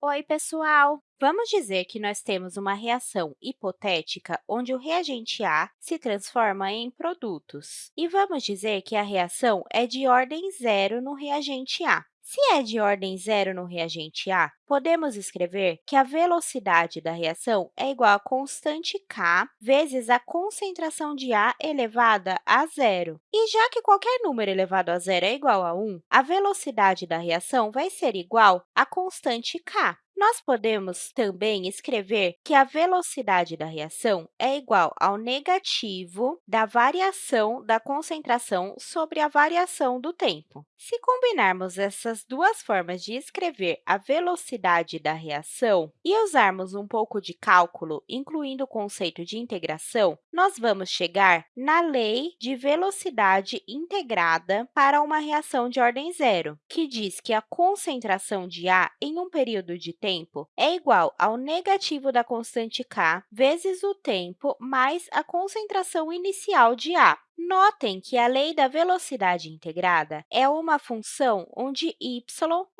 Oi, pessoal! Vamos dizer que nós temos uma reação hipotética onde o reagente A se transforma em produtos. E vamos dizer que a reação é de ordem zero no reagente A. Se é de ordem zero no reagente A, podemos escrever que a velocidade da reação é igual à constante k vezes a concentração de A elevada a zero. E já que qualquer número elevado a zero é igual a 1, a velocidade da reação vai ser igual à constante k. Nós podemos também escrever que a velocidade da reação é igual ao negativo da variação da concentração sobre a variação do tempo. Se combinarmos essas duas formas de escrever a velocidade da reação e usarmos um pouco de cálculo, incluindo o conceito de integração, nós vamos chegar na lei de velocidade integrada para uma reação de ordem zero, que diz que a concentração de A em um período de tempo tempo é igual ao negativo da constante k vezes o tempo mais a concentração inicial de A. Notem que a lei da velocidade integrada é uma função onde y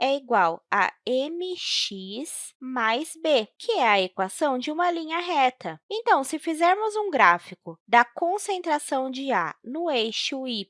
é igual a mx mais b, que é a equação de uma linha reta. Então, se fizermos um gráfico da concentração de A no eixo y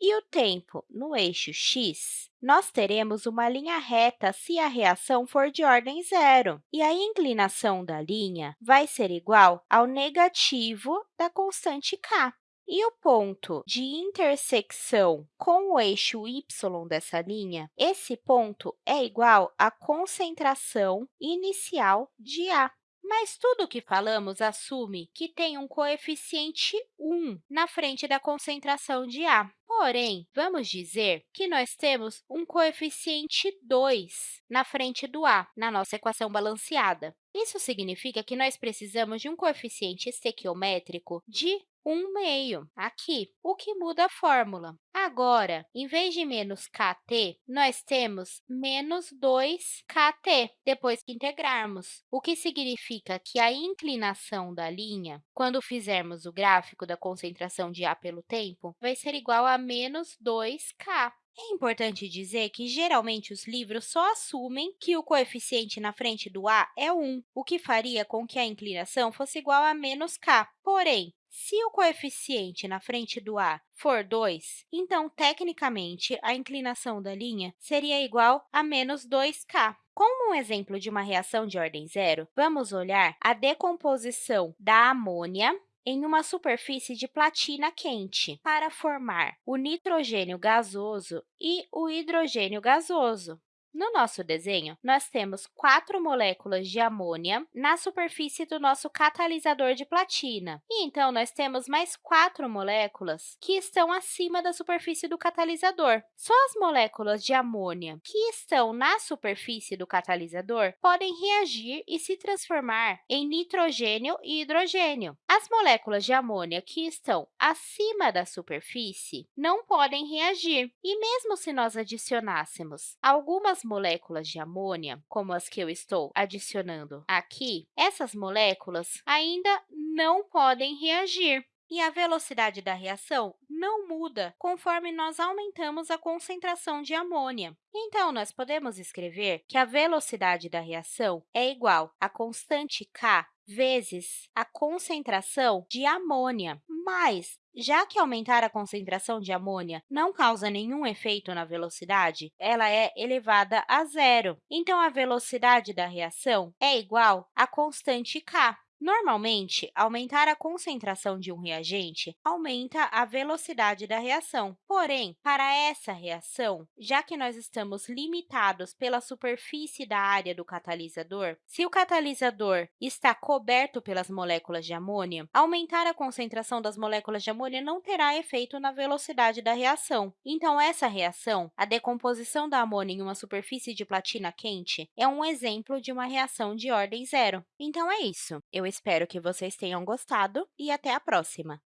e o tempo no eixo x, nós teremos uma linha reta se a reação for de ordem zero, e a inclinação da linha vai ser igual ao negativo da constante k. E o ponto de intersecção com o eixo y dessa linha, esse ponto é igual à concentração inicial de A. Mas tudo o que falamos assume que tem um coeficiente 1 na frente da concentração de A. Porém, vamos dizer que nós temos um coeficiente 2 na frente do A, na nossa equação balanceada. Isso significa que nós precisamos de um coeficiente estequiométrico de 1 meio aqui, o que muda a fórmula. Agora, em vez de menos kt, nós temos menos 2kt, depois que integrarmos, o que significa que a inclinação da linha, quando fizermos o gráfico da concentração de A pelo tempo, vai ser igual a menos 2k. É importante dizer que, geralmente, os livros só assumem que o coeficiente na frente do A é 1, o que faria com que a inclinação fosse igual a menos k. Porém, se o coeficiente na frente do A for 2, então, tecnicamente, a inclinação da linha seria igual a menos 2k. Como um exemplo de uma reação de ordem zero, vamos olhar a decomposição da amônia em uma superfície de platina quente para formar o nitrogênio gasoso e o hidrogênio gasoso. No nosso desenho, nós temos quatro moléculas de amônia na superfície do nosso catalisador de platina. E, então, nós temos mais quatro moléculas que estão acima da superfície do catalisador. Só as moléculas de amônia que estão na superfície do catalisador podem reagir e se transformar em nitrogênio e hidrogênio. As moléculas de amônia que estão acima da superfície não podem reagir. E mesmo se nós adicionássemos algumas moléculas de amônia, como as que eu estou adicionando aqui, essas moléculas ainda não podem reagir. E a velocidade da reação não muda conforme nós aumentamos a concentração de amônia. Então, nós podemos escrever que a velocidade da reação é igual à constante k vezes a concentração de amônia. Mas, já que aumentar a concentração de amônia não causa nenhum efeito na velocidade, ela é elevada a zero. Então, a velocidade da reação é igual à constante k. Normalmente, aumentar a concentração de um reagente aumenta a velocidade da reação. Porém, para essa reação, já que nós estamos limitados pela superfície da área do catalisador, se o catalisador está coberto pelas moléculas de amônia, aumentar a concentração das moléculas de amônia não terá efeito na velocidade da reação. Então, essa reação, a decomposição da amônia em uma superfície de platina quente, é um exemplo de uma reação de ordem zero. Então, é isso. Eu espero que vocês tenham gostado e até a próxima!